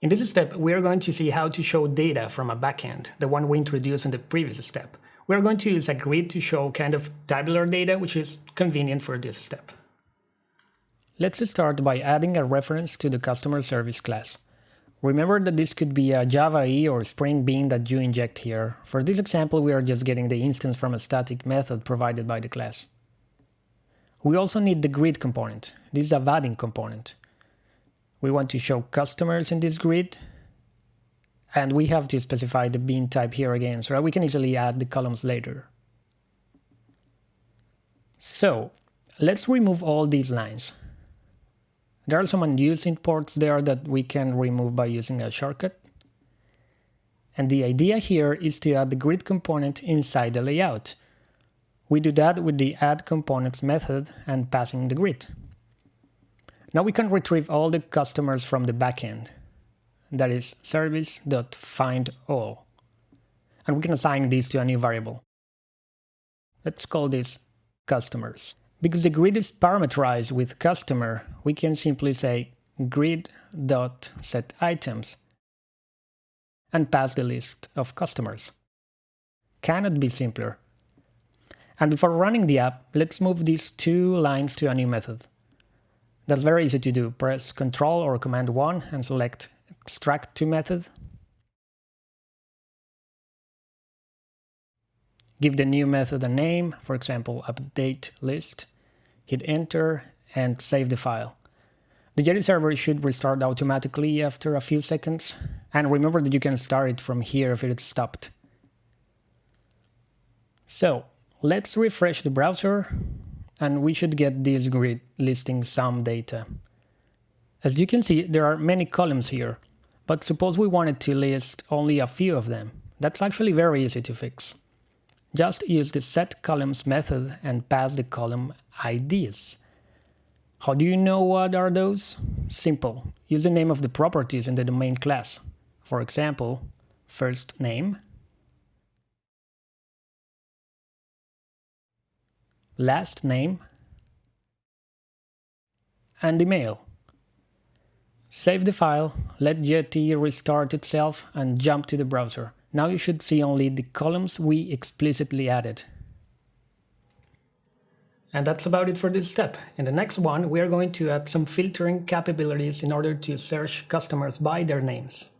In this step, we are going to see how to show data from a backend, the one we introduced in the previous step. We are going to use a grid to show kind of tabular data, which is convenient for this step. Let's start by adding a reference to the customer service class. Remember that this could be a Java E or Spring Bean that you inject here. For this example, we are just getting the instance from a static method provided by the class. We also need the grid component. This is a Vaadin component. We want to show customers in this grid. And we have to specify the bean type here again, so we can easily add the columns later. So let's remove all these lines. There are some unused imports there that we can remove by using a shortcut. And the idea here is to add the grid component inside the layout. We do that with the add components method and passing the grid. Now we can retrieve all the customers from the backend. That is service.findAll. And we can assign this to a new variable. Let's call this customers. Because the grid is parameterized with customer, we can simply say grid.setItems and pass the list of customers. Cannot be simpler. And before running the app, let's move these two lines to a new method. That's very easy to do. Press Ctrl or Command 1 and select Extract to method. Give the new method a name, for example, update list. Hit enter and save the file. The Jetty server should restart automatically after a few seconds. And remember that you can start it from here if it's stopped. So let's refresh the browser and we should get this grid listing some data. As you can see, there are many columns here, but suppose we wanted to list only a few of them. That's actually very easy to fix. Just use the setColumns method and pass the column IDs. How do you know what are those? Simple. Use the name of the properties in the domain class. For example, first name, last name, and email. Save the file, let Jetty restart itself and jump to the browser. Now you should see only the columns we explicitly added. And that's about it for this step. In the next one, we are going to add some filtering capabilities in order to search customers by their names.